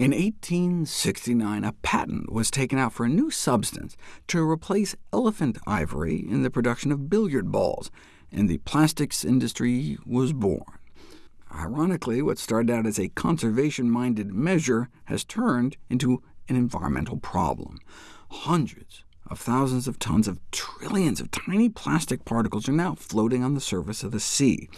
In 1869, a patent was taken out for a new substance to replace elephant ivory in the production of billiard balls, and the plastics industry was born. Ironically, what started out as a conservation-minded measure has turned into an environmental problem. Hundreds of thousands of tons of trillions of tiny plastic particles are now floating on the surface of the sea.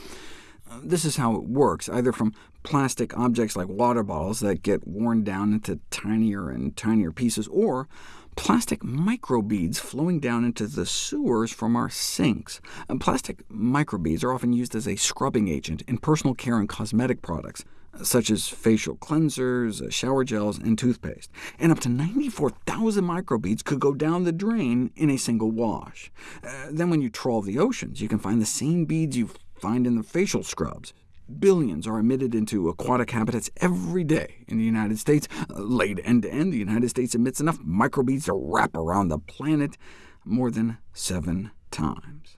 This is how it works, either from plastic objects like water bottles that get worn down into tinier and tinier pieces, or plastic microbeads flowing down into the sewers from our sinks. And plastic microbeads are often used as a scrubbing agent in personal care and cosmetic products, such as facial cleansers, shower gels, and toothpaste. And up to 94,000 microbeads could go down the drain in a single wash. Uh, then when you trawl the oceans, you can find the same beads you find in the facial scrubs. Billions are emitted into aquatic habitats every day in the United States. Laid end-to-end, the United States emits enough microbeads to wrap around the planet more than seven times.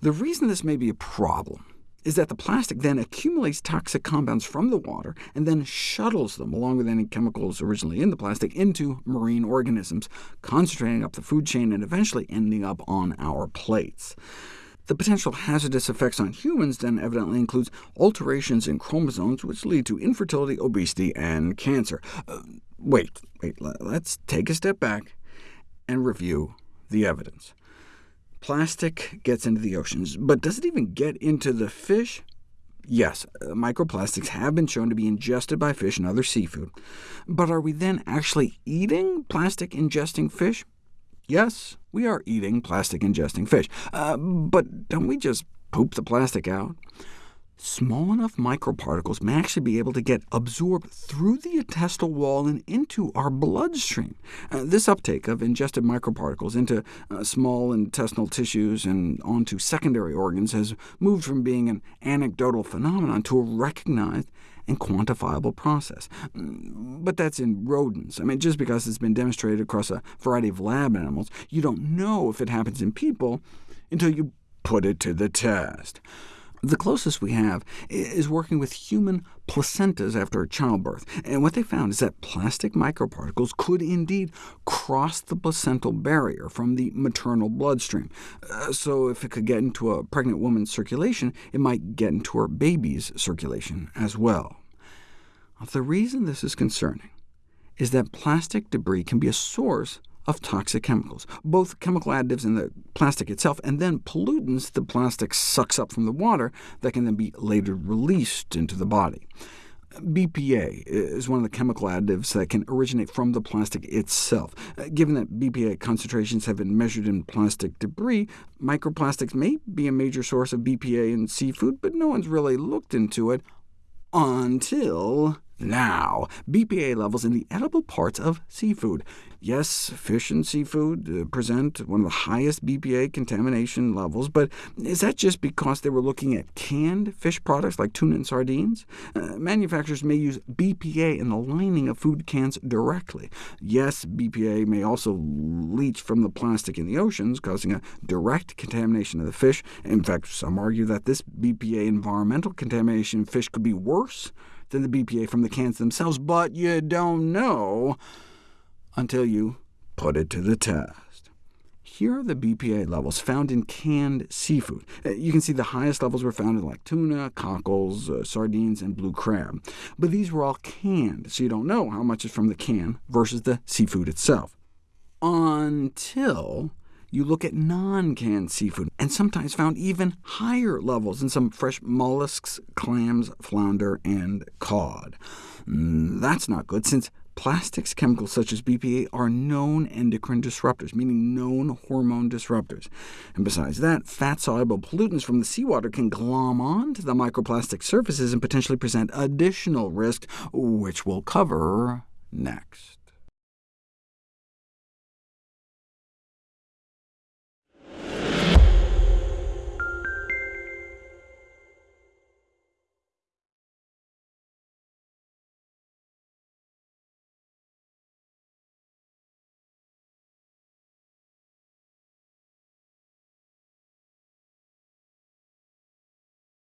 The reason this may be a problem is that the plastic then accumulates toxic compounds from the water and then shuttles them, along with any chemicals originally in the plastic, into marine organisms, concentrating up the food chain and eventually ending up on our plates. The potential hazardous effects on humans then evidently includes alterations in chromosomes, which lead to infertility, obesity, and cancer. Uh, wait, wait, let's take a step back and review the evidence. Plastic gets into the oceans, but does it even get into the fish? Yes, uh, microplastics have been shown to be ingested by fish and other seafood. But are we then actually eating plastic-ingesting fish? Yes, we are eating plastic-ingesting fish, uh, but don't we just poop the plastic out? Small enough microparticles may actually be able to get absorbed through the intestinal wall and into our bloodstream. Uh, this uptake of ingested microparticles into uh, small intestinal tissues and onto secondary organs has moved from being an anecdotal phenomenon to a recognized and quantifiable process. Mm, but that's in rodents. I mean, just because it's been demonstrated across a variety of lab animals, you don't know if it happens in people until you put it to the test. The closest we have is working with human placentas after childbirth, and what they found is that plastic microparticles could indeed cross the placental barrier from the maternal bloodstream. Uh, so if it could get into a pregnant woman's circulation, it might get into her baby's circulation as well. The reason this is concerning is that plastic debris can be a source of toxic chemicals, both chemical additives in the plastic itself, and then pollutants the plastic sucks up from the water that can then be later released into the body. BPA is one of the chemical additives that can originate from the plastic itself. Uh, given that BPA concentrations have been measured in plastic debris, microplastics may be a major source of BPA in seafood, but no one's really looked into it until now, BPA levels in the edible parts of seafood. Yes, fish and seafood uh, present one of the highest BPA contamination levels, but is that just because they were looking at canned fish products like tuna and sardines? Uh, manufacturers may use BPA in the lining of food cans directly. Yes, BPA may also leach from the plastic in the oceans, causing a direct contamination of the fish. In fact, some argue that this BPA environmental contamination of fish could be worse than the BPA from the cans themselves, but you don't know until you put it to the test. Here are the BPA levels found in canned seafood. Uh, you can see the highest levels were found in like tuna, cockles, uh, sardines, and blue crab. But these were all canned, so you don't know how much is from the can versus the seafood itself. Until you look at non-canned seafood, and sometimes found even higher levels in some fresh mollusks, clams, flounder, and cod. Mm, that's not good, since plastics chemicals such as BPA are known endocrine disruptors, meaning known hormone disruptors. And besides that, fat-soluble pollutants from the seawater can glom onto the microplastic surfaces and potentially present additional risk, which we'll cover next.